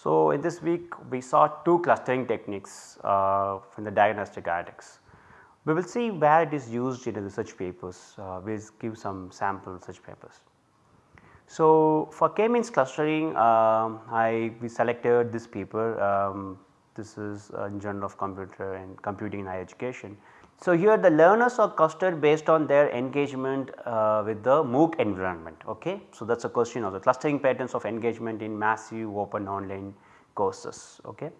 So, in this week we saw two clustering techniques uh, from the diagnostic analytics. We will see where it is used in research papers, uh, we will give some sample research papers. So, for k-means clustering um, I we selected this paper um, this is in Journal of Computer and Computing in Higher Education. So, here the learners are clustered based on their engagement uh, with the MOOC environment. Okay? So, that is a question of the clustering patterns of engagement in massive open online courses. Okay?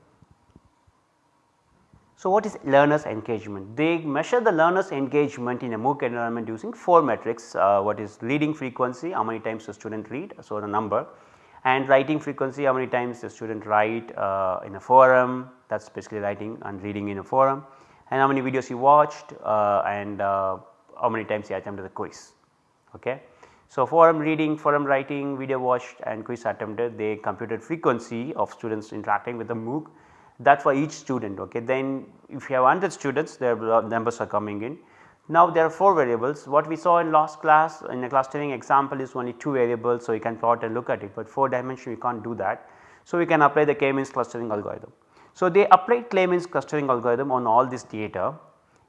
So, what is learners engagement? They measure the learners engagement in a MOOC environment using 4 metrics uh, what is reading frequency how many times the student read so the number and writing frequency how many times the student write uh, in a forum that is basically writing and reading in a forum and how many videos he watched uh, and uh, how many times he attempted the quiz. Okay. So, forum reading, forum writing, video watched and quiz attempted they computed frequency of students interacting with the MOOC that for each student. Okay. Then if you have 100 students their numbers are coming in. Now there are 4 variables what we saw in last class in a clustering example is only 2 variables. So, you can plot and look at it but 4 dimension we can't do that. So, we can apply the k-means clustering algorithm. So, they applied k-means clustering algorithm on all this data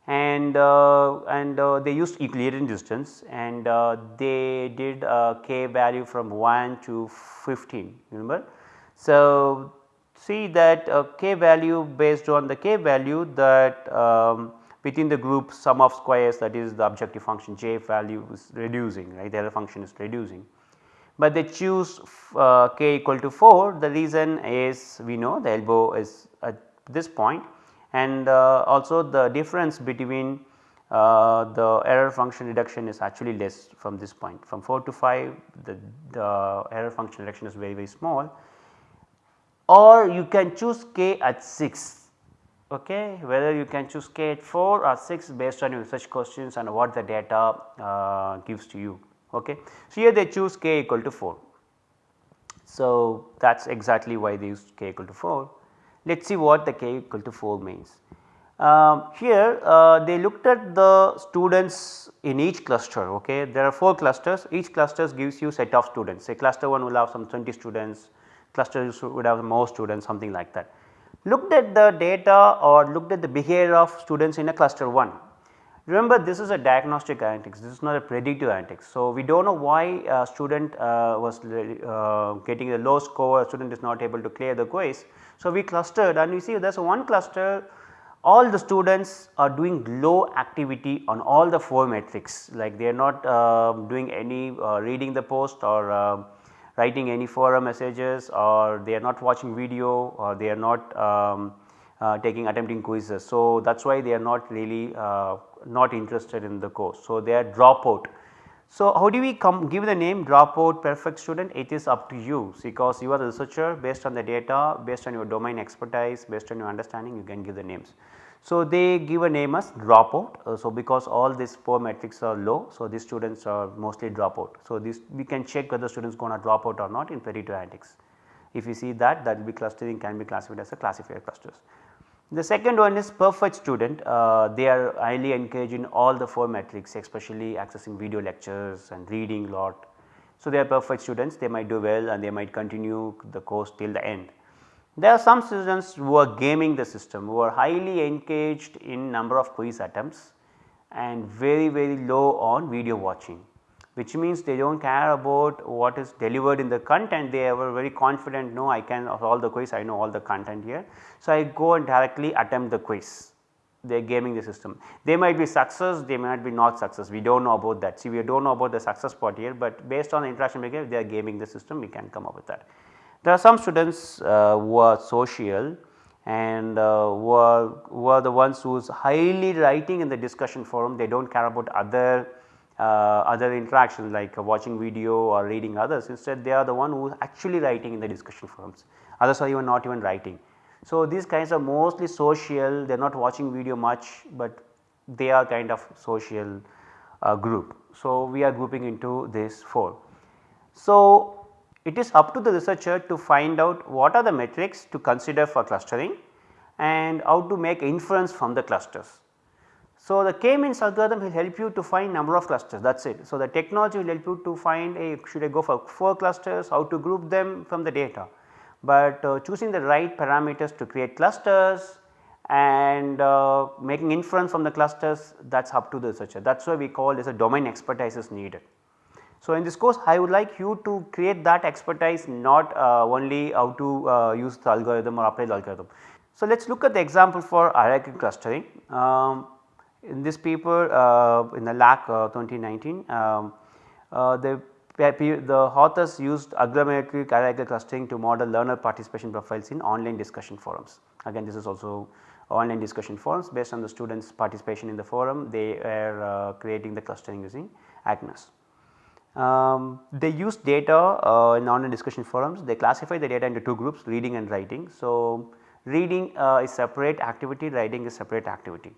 and uh, and uh, they used Euclidean distance and uh, they did k value from 1 to 15 remember. So, see that k value based on the k value that um, within the group sum of squares that is the objective function j value is reducing right the other function is reducing but they choose uh, k equal to 4 the reason is we know the elbow is at this point. And uh, also the difference between uh, the error function reduction is actually less from this point. From 4 to 5 the, the error function reduction is very very small. Or you can choose k at 6 okay? Whether you can choose k at 4 or 6 based on your research questions and what the data uh, gives to you. Okay. So, here they choose k equal to 4. So, that is exactly why they use k equal to 4. Let us see what the k equal to 4 means. Um, here uh, they looked at the students in each cluster okay. There are 4 clusters each cluster gives you set of students say cluster 1 will have some 20 students, cluster would have more students something like that. Looked at the data or looked at the behavior of students in a cluster 1 Remember this is a diagnostic analytics, this is not a predictive analytics. So, we do not know why a student uh, was uh, getting a low score, a student is not able to clear the quiz. So, we clustered and we see there is one cluster all the students are doing low activity on all the 4 metrics like they are not uh, doing any uh, reading the post or uh, writing any forum messages or they are not watching video or they are not um, taking attempting quizzes. So, that is why they are not really uh, not interested in the course. So, they are dropout. So, how do we come give the name dropout perfect student it is up to you because you are the researcher based on the data based on your domain expertise based on your understanding you can give the names. So, they give a name as dropout. Uh, so, because all these 4 metrics are low so these students are mostly dropout. So, this we can check whether students going to drop out or not in predictive analytics. If you see that that will be clustering can be classified as a classifier clusters. The second one is perfect student, uh, they are highly engaged in all the 4 metrics especially accessing video lectures and reading a lot. So, they are perfect students they might do well and they might continue the course till the end. There are some students who are gaming the system who are highly engaged in number of quiz attempts and very very low on video watching which means they do not care about what is delivered in the content they are very confident no I can of all the quiz I know all the content here. So, I go and directly attempt the quiz they are gaming the system. They might be success they might be not success we do not know about that see we do not know about the success part here but based on the interaction behavior they are gaming the system we can come up with that. There are some students uh, who are social and uh, who, are, who are the ones who is highly writing in the discussion forum they do not care about other other interactions like watching video or reading others instead they are the one who is actually writing in the discussion forums others are even not even writing. So, these kinds are mostly social they are not watching video much, but they are kind of social uh, group. So, we are grouping into this 4. So, it is up to the researcher to find out what are the metrics to consider for clustering and how to make inference from the clusters. So, the k-means algorithm will help you to find number of clusters that is it. So, the technology will help you to find a should I go for 4 clusters how to group them from the data. but uh, choosing the right parameters to create clusters and uh, making inference from the clusters that is up to the researcher that is why we call this a domain expertise is needed. So, in this course I would like you to create that expertise not uh, only how to uh, use the algorithm or apply the algorithm. So, let us look at the example for hierarchical clustering. Um, in this paper uh, in the LAK uh, 2019 um, uh, the the authors used agglomerative hierarchical clustering to model learner participation profiles in online discussion forums. Again this is also online discussion forums based on the students participation in the forum they are uh, creating the clustering using Agnes. Um, they use data uh, in online discussion forums they classify the data into two groups reading and writing. So, reading uh, is a separate activity writing is a separate activity.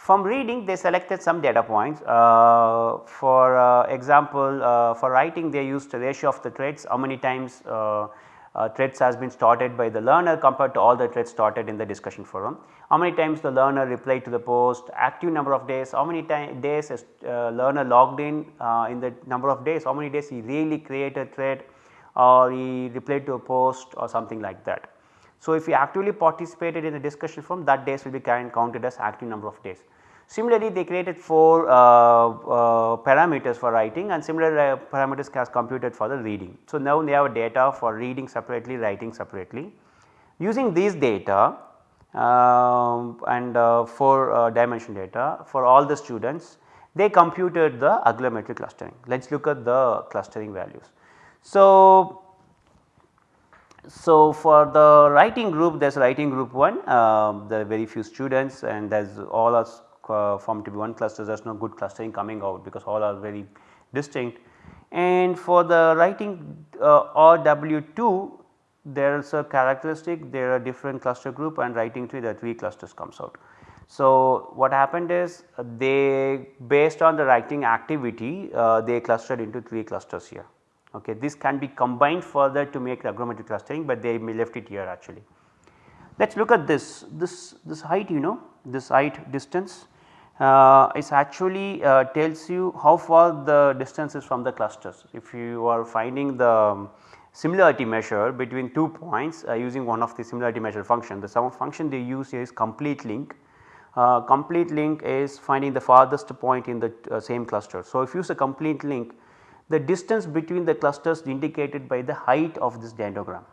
From reading they selected some data points uh, for uh, example uh, for writing they used the ratio of the threads how many times uh, uh, threads has been started by the learner compared to all the threads started in the discussion forum. How many times the learner replied to the post, active number of days, how many days is uh, learner logged in in the number of days, how many days he really created a thread or he replied to a post or something like that. So, if he actively participated in the discussion forum that days will be counted as active number of days. Similarly, they created 4 uh, uh, parameters for writing and similar uh, parameters as computed for the reading. So, now they have data for reading separately, writing separately. Using these data um, and uh, 4 uh, dimension data for all the students, they computed the agglomerative clustering. Let us look at the clustering values. So, so for the writing group there is writing group 1 um, there are very few students and there is all are uh, formed to be one cluster there is no good clustering coming out because all are very distinct. And for the writing uh, RW2 there is a characteristic there are different cluster group and writing 3 there are 3 clusters comes out. So, what happened is uh, they based on the writing activity uh, they clustered into 3 clusters here. Okay. This can be combined further to make agglomerative clustering, but they left it here actually. Let us look at this, this, this height you know this height distance uh, is actually uh, tells you how far the distance is from the clusters. If you are finding the similarity measure between two points uh, using one of the similarity measure function, the sum function they use here is complete link. Uh, complete link is finding the farthest point in the uh, same cluster. So, if you use a complete link the distance between the clusters indicated by the height of this dendrogram.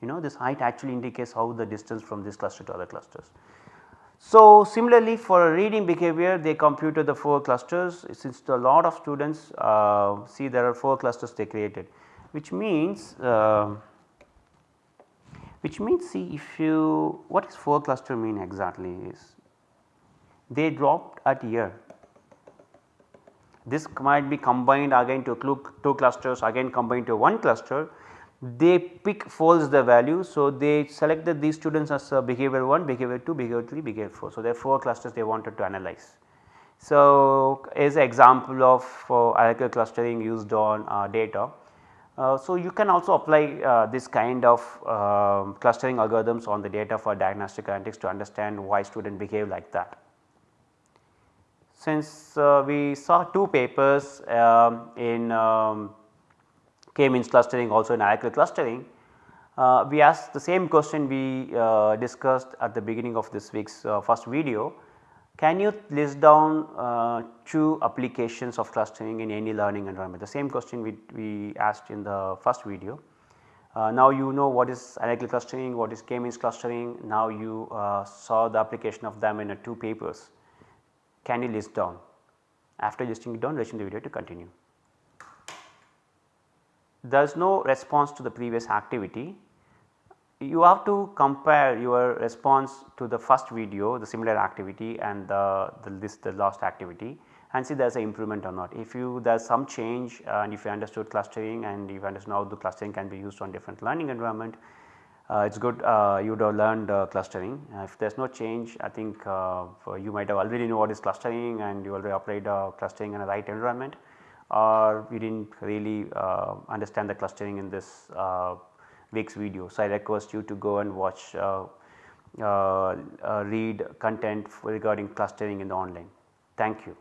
You know this height actually indicates how the distance from this cluster to other clusters. So, similarly for a reading behavior they computed the 4 clusters since a lot of students uh, see there are 4 clusters they created which means uh, which means see if you what is 4 cluster mean exactly is they dropped at year this might be combined again to 2 clusters again combined to 1 cluster they pick folds the value. So, they selected these students as uh, behavior 1, behavior 2, behavior 3, behavior 4. So, there are 4 clusters they wanted to analyze. So, is example of uh, hierarchical clustering used on uh, data. Uh, so, you can also apply uh, this kind of um, clustering algorithms on the data for diagnostic analytics to understand why student behave like that. Since uh, we saw two papers um, in um, k-means clustering also in hierarchical clustering. Uh, we asked the same question we uh, discussed at the beginning of this week's uh, first video. Can you list down uh, two applications of clustering in any learning environment? The same question we, we asked in the first video. Uh, now you know what is hierarchical clustering, what is k-means clustering, now you saw the application of them in two papers. Can you list down? After listing it down, resume the video to continue there is no response to the previous activity, you have to compare your response to the first video the similar activity and the, the this the last activity and see there is an improvement or not. If you there is some change and if you understood clustering and if you understand how the clustering can be used on different learning environment, it is good uh, you would have learned uh, clustering. if there is no change I think uh, you might have already know what is clustering and you already applied uh, clustering in a right environment or we did not really uh, understand the clustering in this uh, week's video. So, I request you to go and watch uh, uh, uh read content regarding clustering in the online. Thank you.